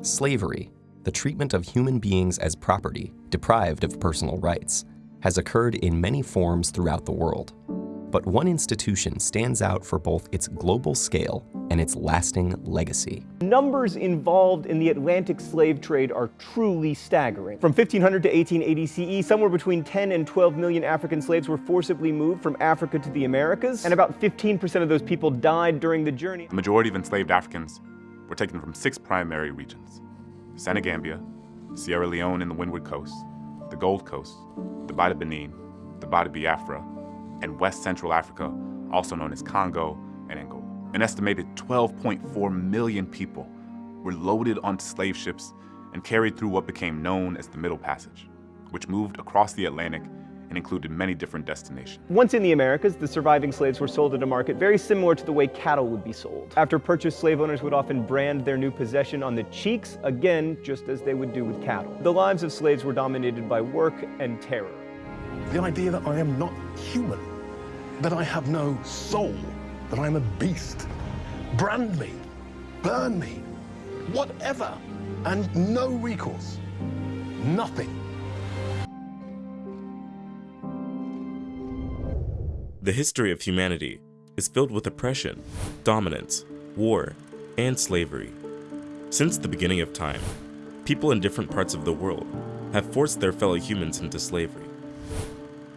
Slavery, the treatment of human beings as property, deprived of personal rights, has occurred in many forms throughout the world. But one institution stands out for both its global scale and its lasting legacy. Numbers involved in the Atlantic slave trade are truly staggering. From 1500 to 1880 CE, somewhere between 10 and 12 million African slaves were forcibly moved from Africa to the Americas, and about 15% of those people died during the journey. The majority of enslaved Africans were taken from six primary regions. Senegambia, Sierra Leone and the Windward Coast, the Gold Coast, the of Benin, the of Biafra, and West Central Africa, also known as Congo and Angola. An estimated 12.4 million people were loaded onto slave ships and carried through what became known as the Middle Passage, which moved across the Atlantic and included many different destinations. Once in the Americas, the surviving slaves were sold at a market very similar to the way cattle would be sold. After purchase, slave owners would often brand their new possession on the cheeks, again, just as they would do with cattle. The lives of slaves were dominated by work and terror. The idea that I am not human, that I have no soul, that I am a beast. Brand me, burn me, whatever, and no recourse. Nothing. The history of humanity is filled with oppression, dominance, war, and slavery. Since the beginning of time, people in different parts of the world have forced their fellow humans into slavery.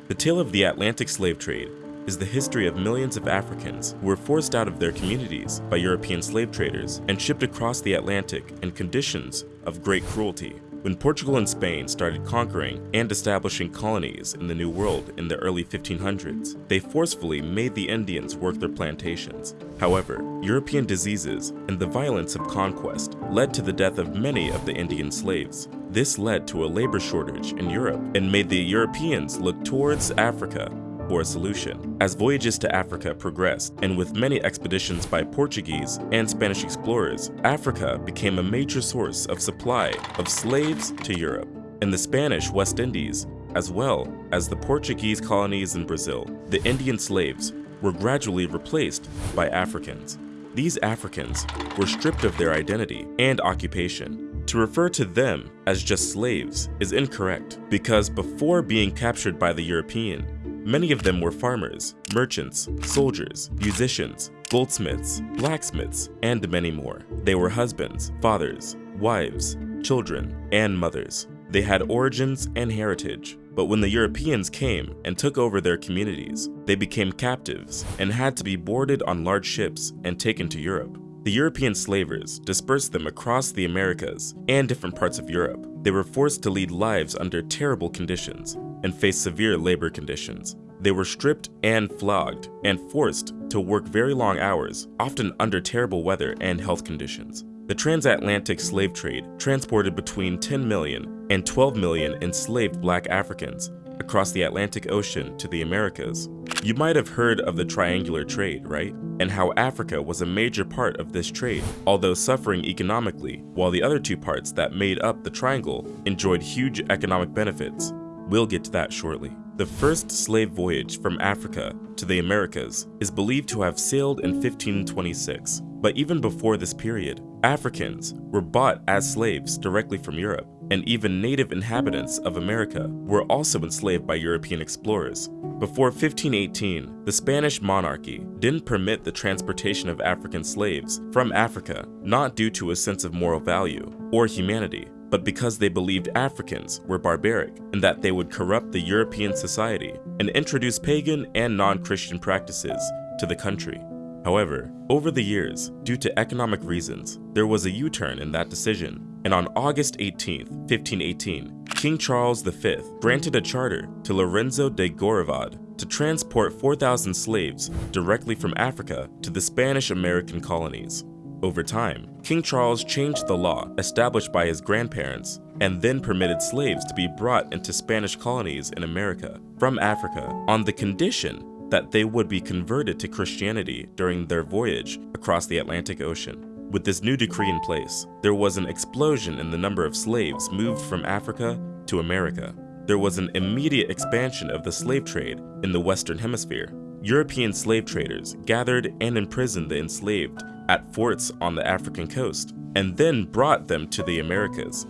The tale of the Atlantic slave trade is the history of millions of Africans who were forced out of their communities by European slave traders and shipped across the Atlantic in conditions of great cruelty. When Portugal and Spain started conquering and establishing colonies in the New World in the early 1500s, they forcefully made the Indians work their plantations. However, European diseases and the violence of conquest led to the death of many of the Indian slaves. This led to a labor shortage in Europe and made the Europeans look towards Africa for a solution. As voyages to Africa progressed, and with many expeditions by Portuguese and Spanish explorers, Africa became a major source of supply of slaves to Europe. In the Spanish West Indies, as well as the Portuguese colonies in Brazil, the Indian slaves were gradually replaced by Africans. These Africans were stripped of their identity and occupation. To refer to them as just slaves is incorrect because before being captured by the European, Many of them were farmers, merchants, soldiers, musicians, goldsmiths, blacksmiths, and many more. They were husbands, fathers, wives, children, and mothers. They had origins and heritage, but when the Europeans came and took over their communities, they became captives and had to be boarded on large ships and taken to Europe. The European slavers dispersed them across the Americas and different parts of Europe. They were forced to lead lives under terrible conditions, and faced severe labor conditions. They were stripped and flogged and forced to work very long hours, often under terrible weather and health conditions. The transatlantic slave trade transported between 10 million and 12 million enslaved black Africans across the Atlantic Ocean to the Americas. You might have heard of the triangular trade, right? And how Africa was a major part of this trade, although suffering economically, while the other two parts that made up the triangle enjoyed huge economic benefits. We'll get to that shortly. The first slave voyage from Africa to the Americas is believed to have sailed in 1526, but even before this period, Africans were bought as slaves directly from Europe, and even native inhabitants of America were also enslaved by European explorers. Before 1518, the Spanish monarchy didn't permit the transportation of African slaves from Africa, not due to a sense of moral value or humanity, but because they believed Africans were barbaric and that they would corrupt the European society and introduce pagan and non-Christian practices to the country. However, over the years, due to economic reasons, there was a U-turn in that decision, and on August 18, 1518, King Charles V granted a charter to Lorenzo de Gorrevod to transport 4,000 slaves directly from Africa to the Spanish-American colonies. Over time, King Charles changed the law established by his grandparents and then permitted slaves to be brought into Spanish colonies in America from Africa on the condition that they would be converted to Christianity during their voyage across the Atlantic Ocean. With this new decree in place, there was an explosion in the number of slaves moved from Africa to America. There was an immediate expansion of the slave trade in the Western Hemisphere. European slave traders gathered and imprisoned the enslaved at forts on the African coast, and then brought them to the Americas.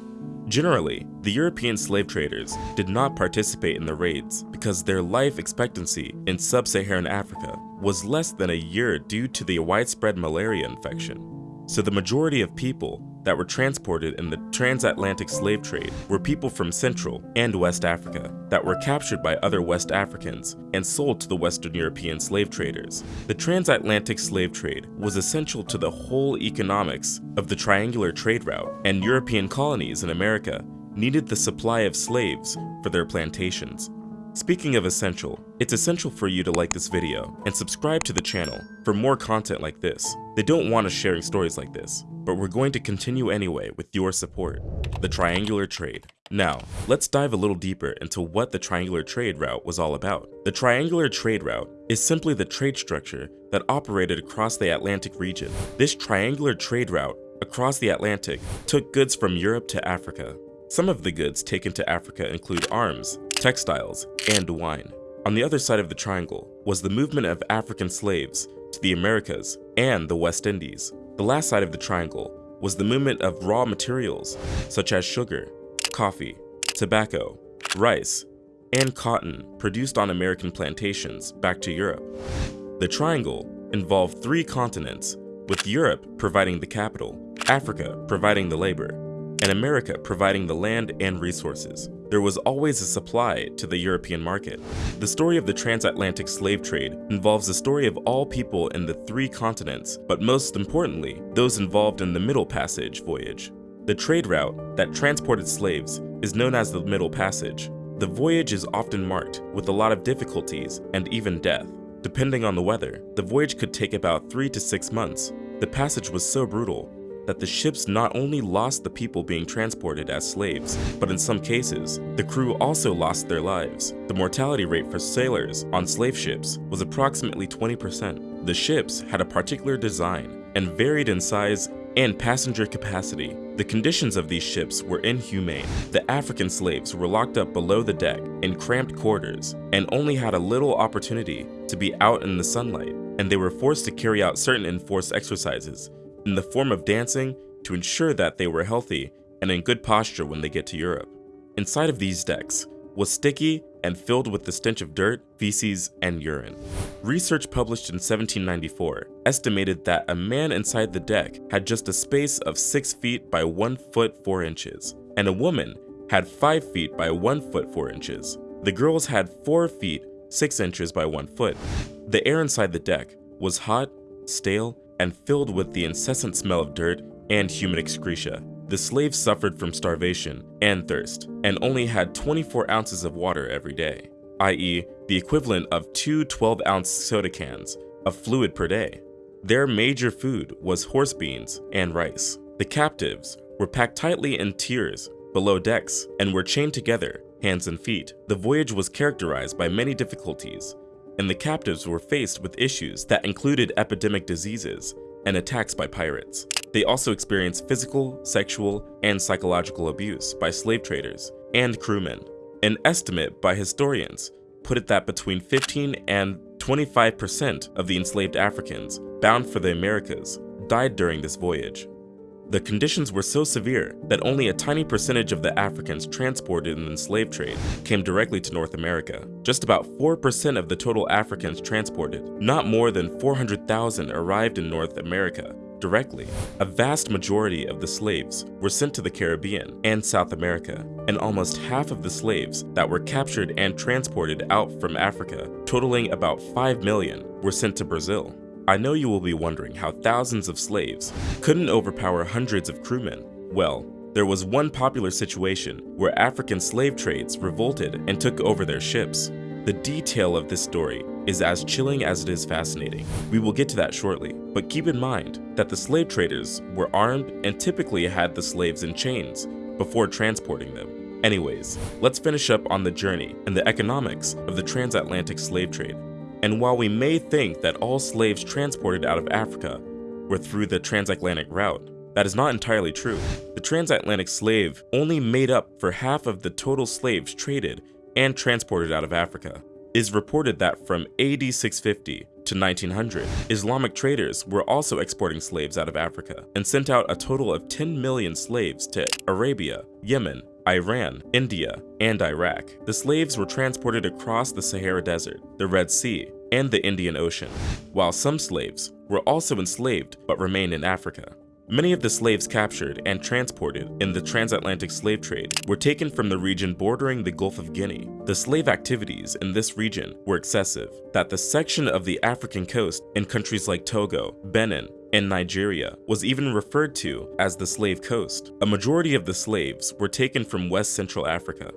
Generally, the European slave traders did not participate in the raids because their life expectancy in sub-Saharan Africa was less than a year due to the widespread malaria infection. So the majority of people that were transported in the transatlantic slave trade were people from Central and West Africa that were captured by other West Africans and sold to the Western European slave traders. The transatlantic slave trade was essential to the whole economics of the triangular trade route, and European colonies in America needed the supply of slaves for their plantations. Speaking of essential, it's essential for you to like this video and subscribe to the channel for more content like this. They don't want us sharing stories like this, but we're going to continue anyway with your support. The Triangular Trade. Now, let's dive a little deeper into what the Triangular Trade Route was all about. The Triangular Trade Route is simply the trade structure that operated across the Atlantic region. This triangular trade route across the Atlantic took goods from Europe to Africa. Some of the goods taken to Africa include arms, textiles, and wine. On the other side of the triangle was the movement of African slaves to the Americas and the West Indies. The last side of the triangle was the movement of raw materials such as sugar, coffee, tobacco, rice, and cotton produced on American plantations back to Europe. The triangle involved three continents, with Europe providing the capital, Africa providing the labor, and America providing the land and resources. There was always a supply to the European market. The story of the transatlantic slave trade involves the story of all people in the three continents, but most importantly, those involved in the Middle Passage voyage. The trade route that transported slaves is known as the Middle Passage. The voyage is often marked with a lot of difficulties and even death. Depending on the weather, the voyage could take about 3 to 6 months. The passage was so brutal that the ships not only lost the people being transported as slaves, but in some cases, the crew also lost their lives. The mortality rate for sailors on slave ships was approximately 20%. The ships had a particular design and varied in size and passenger capacity. The conditions of these ships were inhumane. The African slaves were locked up below the deck in cramped quarters and only had a little opportunity to be out in the sunlight, and they were forced to carry out certain enforced exercises in the form of dancing to ensure that they were healthy and in good posture when they get to Europe. Inside of these decks was sticky and filled with the stench of dirt, feces, and urine. Research published in 1794 estimated that a man inside the deck had just a space of 6 feet by 1 foot 4 inches, and a woman had 5 feet by 1 foot 4 inches. The girls had 4 feet 6 inches by 1 foot. The air inside the deck was hot, stale, and filled with the incessant smell of dirt and human excreta. The slaves suffered from starvation and thirst, and only had 24 ounces of water every day, i.e. the equivalent of two 12-ounce soda cans of fluid per day. Their major food was horse beans and rice. The captives were packed tightly in tiers below decks and were chained together, hands and feet. The voyage was characterized by many difficulties, and the captives were faced with issues that included epidemic diseases and attacks by pirates. They also experienced physical, sexual, and psychological abuse by slave traders and crewmen. An estimate by historians put it that between 15 and 25% of the enslaved Africans bound for the Americas died during this voyage. The conditions were so severe that only a tiny percentage of the Africans transported in the slave trade came directly to North America. Just about 4% of the total Africans transported, not more than 400,000 arrived in North America directly. A vast majority of the slaves were sent to the Caribbean and South America, and almost half of the slaves that were captured and transported out from Africa, totaling about 5 million, were sent to Brazil. I know you will be wondering how thousands of slaves couldn't overpower hundreds of crewmen. Well, there was one popular situation where African slave trades revolted and took over their ships. The detail of this story is as chilling as it is fascinating. We will get to that shortly, but keep in mind that the slave traders were armed and typically had the slaves in chains before transporting them. Anyways, let's finish up on the journey and the economics of the transatlantic slave trade. And while we may think that all slaves transported out of Africa were through the transatlantic route, that is not entirely true. The transatlantic slave only made up for half of the total slaves traded and transported out of Africa. is reported that from AD 650 to 1900, Islamic traders were also exporting slaves out of Africa and sent out a total of 10 million slaves to Arabia, Yemen, Iran, India, and Iraq. The slaves were transported across the Sahara Desert, the Red Sea, and the Indian Ocean, while some slaves were also enslaved but remained in Africa. Many of the slaves captured and transported in the transatlantic slave trade were taken from the region bordering the Gulf of Guinea. The slave activities in this region were excessive, that the section of the African coast in countries like Togo, Benin, and Nigeria was even referred to as the Slave Coast. A majority of the slaves were taken from West Central Africa.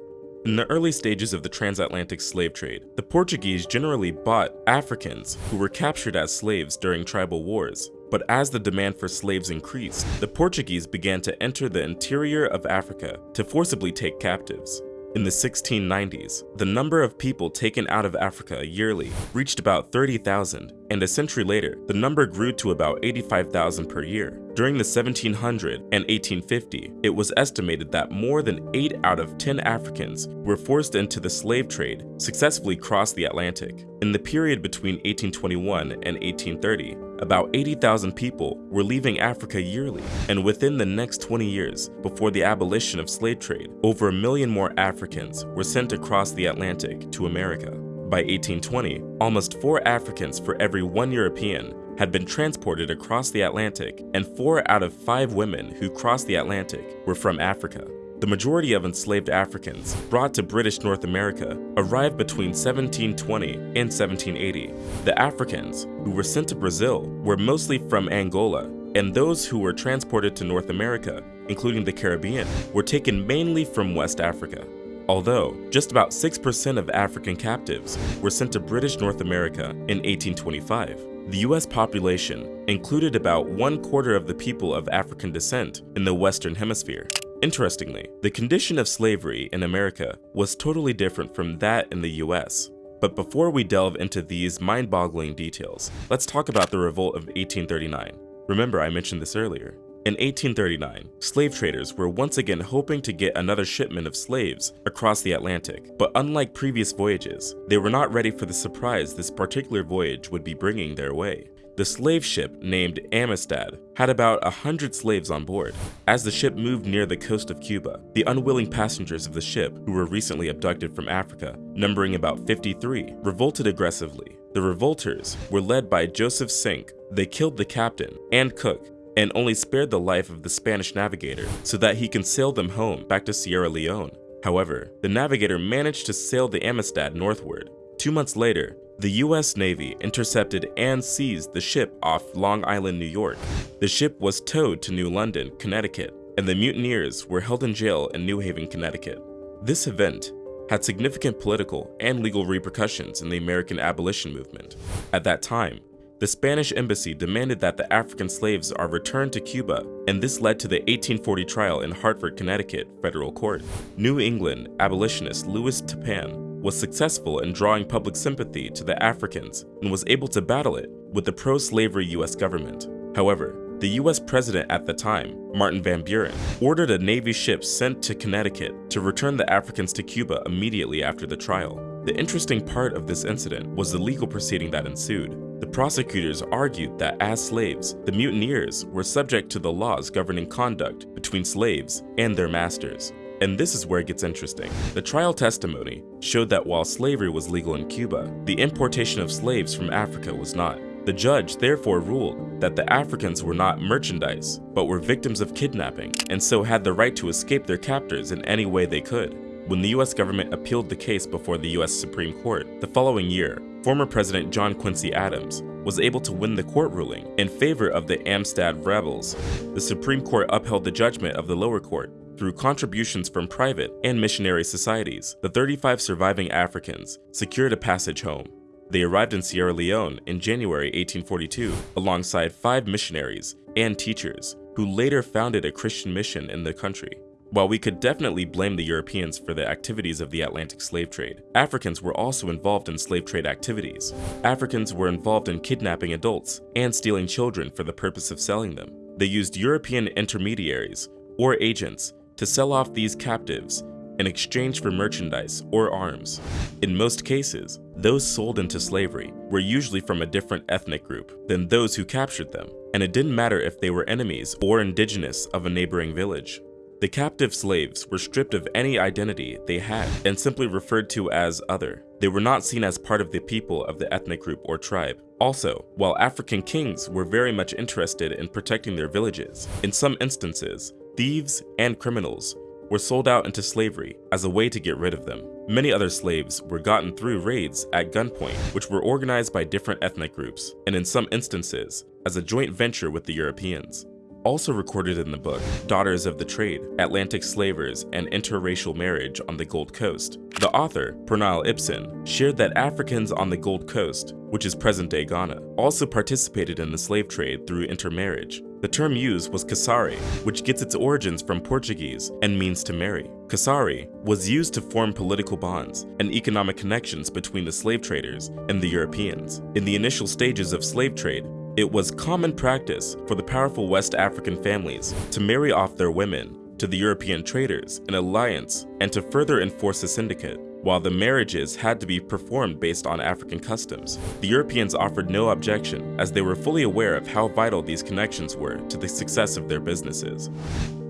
In the early stages of the transatlantic slave trade, the Portuguese generally bought Africans who were captured as slaves during tribal wars. But as the demand for slaves increased, the Portuguese began to enter the interior of Africa to forcibly take captives. In the 1690s, the number of people taken out of Africa yearly reached about 30,000, and a century later, the number grew to about 85,000 per year. During the 1700 and 1850, it was estimated that more than 8 out of 10 Africans were forced into the slave trade successfully crossed the Atlantic. In the period between 1821 and 1830, about 80,000 people were leaving Africa yearly, and within the next 20 years, before the abolition of slave trade, over a million more Africans were sent across the Atlantic to America. By 1820, almost 4 Africans for every 1 European had been transported across the Atlantic, and 4 out of 5 women who crossed the Atlantic were from Africa. The majority of enslaved Africans brought to British North America arrived between 1720 and 1780. The Africans who were sent to Brazil were mostly from Angola, and those who were transported to North America, including the Caribbean, were taken mainly from West Africa. Although just about 6% of African captives were sent to British North America in 1825, the US population included about one quarter of the people of African descent in the Western Hemisphere. Interestingly, the condition of slavery in America was totally different from that in the US. But before we delve into these mind-boggling details, let's talk about the revolt of 1839. Remember I mentioned this earlier. In 1839, slave traders were once again hoping to get another shipment of slaves across the Atlantic, but unlike previous voyages, they were not ready for the surprise this particular voyage would be bringing their way. The slave ship, named Amistad, had about a hundred slaves on board. As the ship moved near the coast of Cuba, the unwilling passengers of the ship, who were recently abducted from Africa, numbering about 53, revolted aggressively. The revolters were led by Joseph Cinqué. They killed the captain and cook and only spared the life of the Spanish navigator so that he can sail them home back to Sierra Leone. However, the navigator managed to sail the Amistad northward. Two months later, the US Navy intercepted and seized the ship off Long Island, New York. The ship was towed to New London, Connecticut, and the mutineers were held in jail in New Haven, Connecticut. This event had significant political and legal repercussions in the American abolition movement. At that time, the Spanish embassy demanded that the African slaves are returned to Cuba, and this led to the 1840 trial in Hartford, Connecticut federal court. New England abolitionist Lewis Tappan was successful in drawing public sympathy to the Africans and was able to battle it with the pro-slavery US government. However, the US president at the time, Martin Van Buren, ordered a Navy ship sent to Connecticut to return the Africans to Cuba immediately after the trial. The interesting part of this incident was the legal proceeding that ensued. The prosecutors argued that as slaves, the mutineers were subject to the laws governing conduct between slaves and their masters. And this is where it gets interesting. The trial testimony showed that while slavery was legal in Cuba, the importation of slaves from Africa was not. The judge therefore ruled that the Africans were not merchandise, but were victims of kidnapping, and so had the right to escape their captors in any way they could. When the US government appealed the case before the US Supreme Court, the following year, former President John Quincy Adams was able to win the court ruling in favor of the Amistad rebels. The Supreme Court upheld the judgment of the lower court through contributions from private and missionary societies, the 35 surviving Africans secured a passage home. They arrived in Sierra Leone in January 1842 alongside five missionaries and teachers who later founded a Christian mission in the country. While we could definitely blame the Europeans for the activities of the Atlantic slave trade, Africans were also involved in slave trade activities. Africans were involved in kidnapping adults and stealing children for the purpose of selling them. They used European intermediaries or agents to sell off these captives in exchange for merchandise or arms. In most cases, those sold into slavery were usually from a different ethnic group than those who captured them, and it didn't matter if they were enemies or indigenous of a neighboring village. The captive slaves were stripped of any identity they had and simply referred to as other. They were not seen as part of the people of the ethnic group or tribe. Also, while African kings were very much interested in protecting their villages, in some instances, thieves and criminals were sold out into slavery as a way to get rid of them. Many other slaves were gotten through raids at gunpoint, which were organized by different ethnic groups, and in some instances, as a joint venture with the Europeans. Also recorded in the book, Daughters of the Trade, Atlantic Slavers, and Interracial Marriage on the Gold Coast, the author, Pernille Ipsen, shared that Africans on the Gold Coast, which is present-day Ghana, also participated in the slave trade through intermarriage. The term used was casare, which gets its origins from Portuguese and means to marry. Casare was used to form political bonds and economic connections between the slave traders and the Europeans. In the initial stages of slave trade, it was common practice for the powerful West African families to marry off their women to the European traders in alliance and to further enforce the syndicate. While the marriages had to be performed based on African customs, the Europeans offered no objection as they were fully aware of how vital these connections were to the success of their businesses.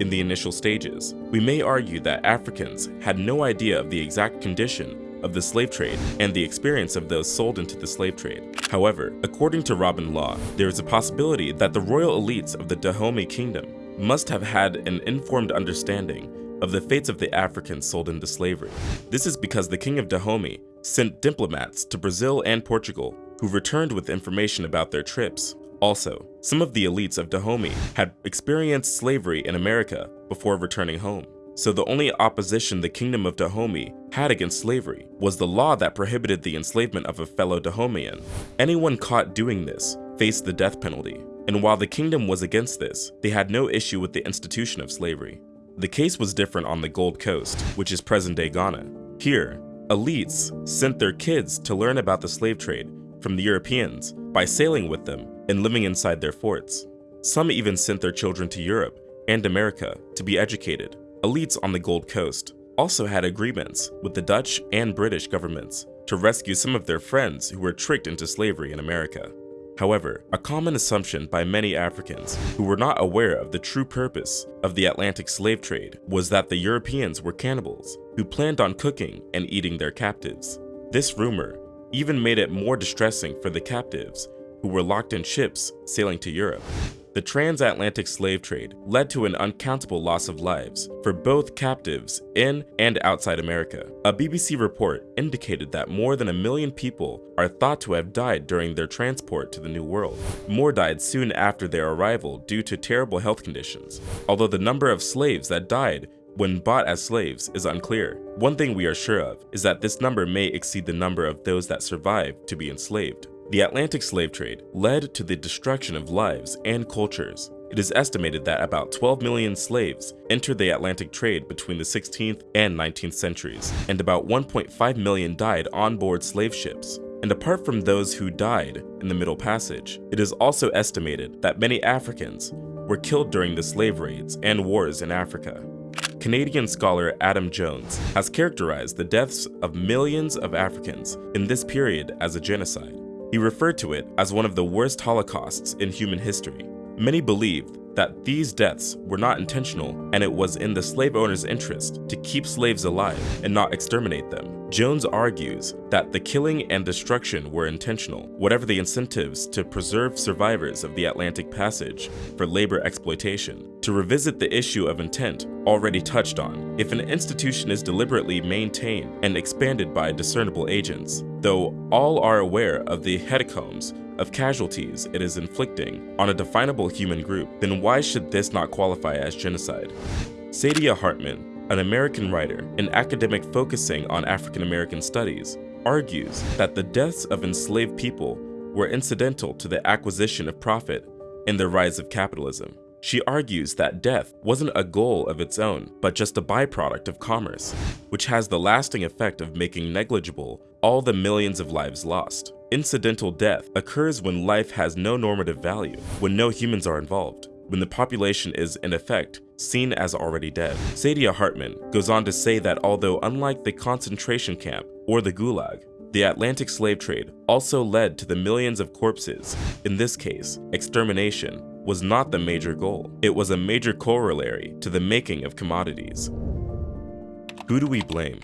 In the initial stages, we may argue that Africans had no idea of the exact condition of the slave trade and the experience of those sold into the slave trade. However, according to Robin Law, there is a possibility that the royal elites of the Dahomey kingdom must have had an informed understanding of the fates of the Africans sold into slavery. This is because the king of Dahomey sent diplomats to Brazil and Portugal who returned with information about their trips. Also, some of the elites of Dahomey had experienced slavery in America before returning home so the only opposition the Kingdom of Dahomey had against slavery was the law that prohibited the enslavement of a fellow Dahomean. Anyone caught doing this faced the death penalty, and while the kingdom was against this, they had no issue with the institution of slavery. The case was different on the Gold Coast, which is present-day Ghana. Here, elites sent their kids to learn about the slave trade from the Europeans by sailing with them and living inside their forts. Some even sent their children to Europe and America to be educated Elites on the Gold Coast also had agreements with the Dutch and British governments to rescue some of their friends who were tricked into slavery in America. However, a common assumption by many Africans who were not aware of the true purpose of the Atlantic slave trade was that the Europeans were cannibals who planned on cooking and eating their captives. This rumor even made it more distressing for the captives who were locked in ships sailing to Europe. The transatlantic slave trade led to an uncountable loss of lives for both captives in and outside America. A BBC report indicated that more than a million people are thought to have died during their transport to the New World. More died soon after their arrival due to terrible health conditions, although the number of slaves that died when bought as slaves is unclear. One thing we are sure of is that this number may exceed the number of those that survived to be enslaved. The Atlantic slave trade led to the destruction of lives and cultures. It is estimated that about 12 million slaves entered the Atlantic trade between the 16th and 19th centuries, and about 1.5 million died on board slave ships. And apart from those who died in the Middle Passage, it is also estimated that many Africans were killed during the slave raids and wars in Africa. Canadian scholar Adam Jones has characterized the deaths of millions of Africans in this period as a genocide. He referred to it as one of the worst holocausts in human history. Many believed that these deaths were not intentional and it was in the slave owner's interest to keep slaves alive and not exterminate them. Jones argues that the killing and destruction were intentional, whatever the incentives to preserve survivors of the Atlantic Passage for labor exploitation. To revisit the issue of intent already touched on, if an institution is deliberately maintained and expanded by discernible agents, though all are aware of the hecatombs of casualties it is inflicting on a definable human group, then why should this not qualify as genocide? Saidiya Hartman, an American writer and academic focusing on African American studies, argues that the deaths of enslaved people were incidental to the acquisition of profit and the rise of capitalism. She argues that death wasn't a goal of its own, but just a byproduct of commerce, which has the lasting effect of making negligible all the millions of lives lost. Incidental death occurs when life has no normative value, when no humans are involved. when the population is, in effect, seen as already dead. Saidiya Hartman goes on to say that although unlike the concentration camp or the Gulag, the Atlantic slave trade also led to the millions of corpses. In this case, extermination was not the major goal. It was a major corollary to the making of commodities. Who do we blame?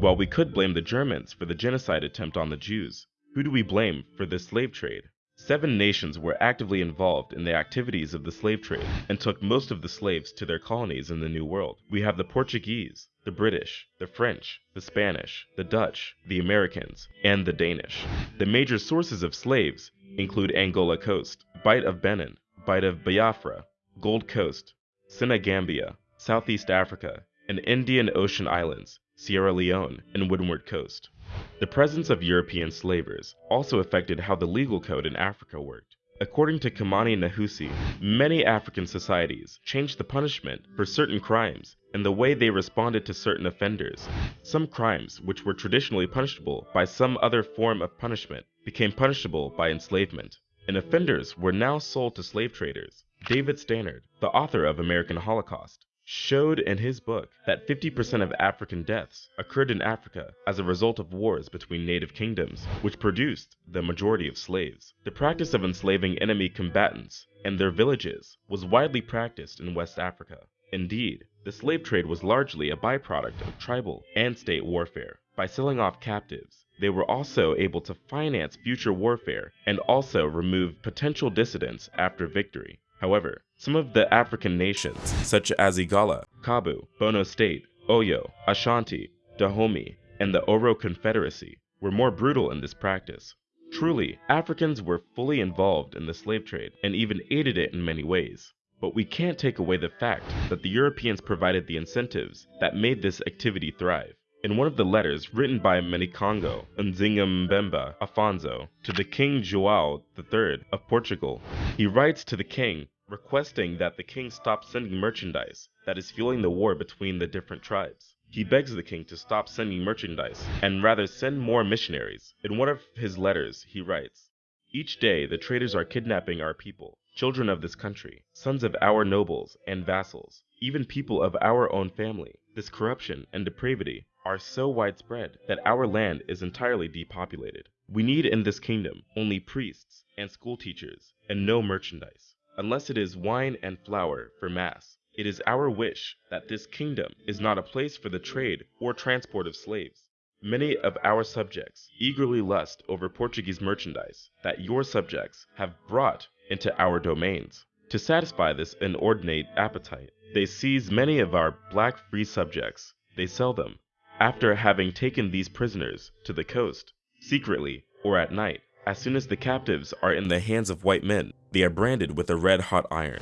While we could blame the Germans for the genocide attempt on the Jews, who do we blame for the slave trade? Seven nations were actively involved in the activities of the slave trade and took most of the slaves to their colonies in the New World. We have the Portuguese, the British, the French, the Spanish, the Dutch, the Americans, and the Danish. The major sources of slaves include Angola Coast, Bight of Benin, Bight of Biafra, Gold Coast, Senegambia, Southeast Africa, and Indian Ocean Islands, Sierra Leone, and Windward Coast. The presence of European slavers also affected how the legal code in Africa worked. According to Kimani Nehusi, many African societies changed the punishment for certain crimes and the way they responded to certain offenders. Some crimes, which were traditionally punishable by some other form of punishment, became punishable by enslavement, and offenders were now sold to slave traders. David Stannard, the author of American Holocaust, showed in his book that 50% of African deaths occurred in Africa as a result of wars between native kingdoms, which produced the majority of slaves. The practice of enslaving enemy combatants and their villages was widely practiced in West Africa. Indeed, the slave trade was largely a byproduct of tribal and state warfare. By selling off captives, they were also able to finance future warfare and also remove potential dissidents after victory. However, some of the African nations, such as Igala, Kabu, Bono State, Oyo, Ashanti, Dahomey, and the Aro Confederacy, were more brutal in this practice. Truly, Africans were fully involved in the slave trade and even aided it in many ways. But we can't take away the fact that the Europeans provided the incentives that made this activity thrive. In one of the letters written by Manikongo Nzinga Afonso to the King João III of Portugal, he writes to the king requesting that the king stop sending merchandise that is fueling the war between the different tribes. He begs the king to stop sending merchandise and rather send more missionaries. In one of his letters, he writes, Each day the traders are kidnapping our people, children of this country, sons of our nobles and vassals, even people of our own family. This corruption and depravity are so widespread that our land is entirely depopulated. We need in this kingdom only priests and school teachers and no merchandise, unless it is wine and flour for mass. It is our wish that this kingdom is not a place for the trade or transport of slaves. Many of our subjects eagerly lust over Portuguese merchandise that your subjects have brought into our domains. To satisfy this inordinate appetite, they seize many of our black free subjects. They sell them, after having taken these prisoners to the coast, secretly or at night, as soon as the captives are in the hands of white men, they are branded with a red hot iron.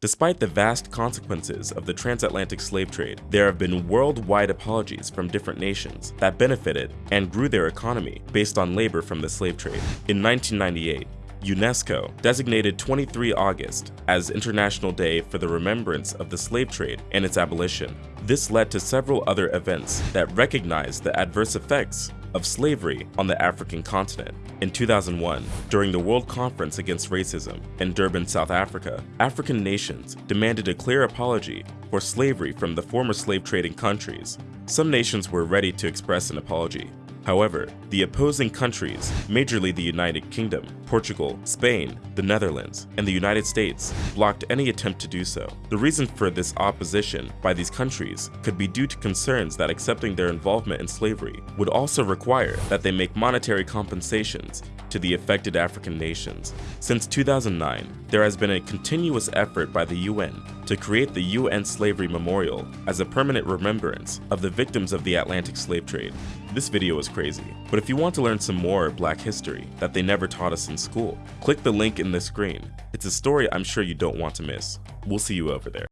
Despite the vast consequences of the transatlantic slave trade, there have been worldwide apologies from different nations that benefited and grew their economy based on labor from the slave trade. In 1998, UNESCO designated 23 August as International Day for the remembrance of the slave trade and its abolition. This led to several other events that recognized the adverse effects of slavery on the African continent. In 2001, during the World Conference Against Racism in Durban, South Africa, African nations demanded a clear apology for slavery from the former slave trading countries. Some nations were ready to express an apology, However, the opposing countries, majorly the United Kingdom, Portugal, Spain, the Netherlands, and the United States, blocked any attempt to do so. The reason for this opposition by these countries could be due to concerns that accepting their involvement in slavery would also require that they make monetary compensations to the affected African nations. Since 2009, there has been a continuous effort by the UN to create the UN Slavery Memorial as a permanent remembrance of the victims of the Atlantic slave trade. This video is crazy, but if you want to learn some more black history that they never taught us in school, click the link in the screen. It's a story I'm sure you don't want to miss. We'll see you over there.